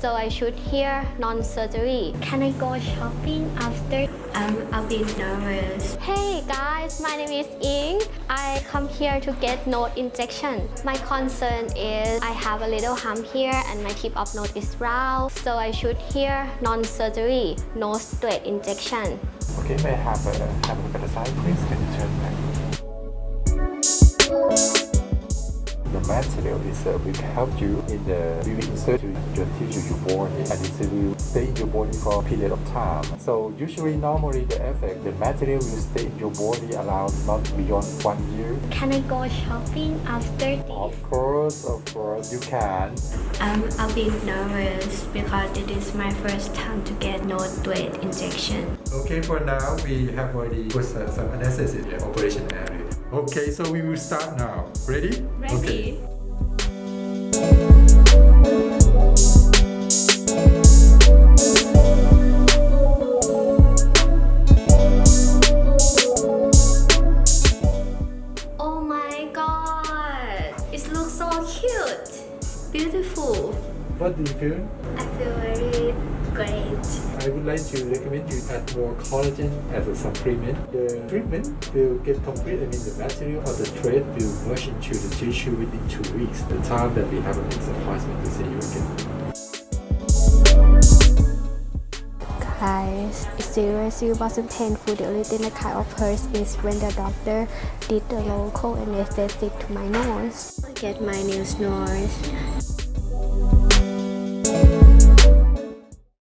so I should hear non-surgery. Can I go shopping after? I'm a bit nervous. Hey guys, my name is Ing. I come here to get node injection. My concern is I have a little hump here and my tip of node is round, so I should hear non-surgery, nose thread injection. Okay, may I have a, have a look at the side, please? Can you turn back? Material is uh, will help you in the we will insert to your tissue, your body, and it will stay in your body for a period of time. So usually, normally the effect, the material will stay in your body around not beyond one year. Can I go shopping after this? Of course, of course, you can. I'm a bit nervous because it is my first time to get nose thread injection. Okay, for now we have already put some anesthesia in the operation area. Okay, so we will start now. Ready? Okay. Cute! Beautiful! What do you feel? I feel very great. I would like to recommend you add more collagen as a supplement. The treatment will get complete, I mean the material of the thread will merge into the tissue within two weeks, the time that we have a next appointment to see you again. It seriously wasn't painful. The only thing that kind of hurts is when the doctor did the local anesthetic to my nose. Get my new nose.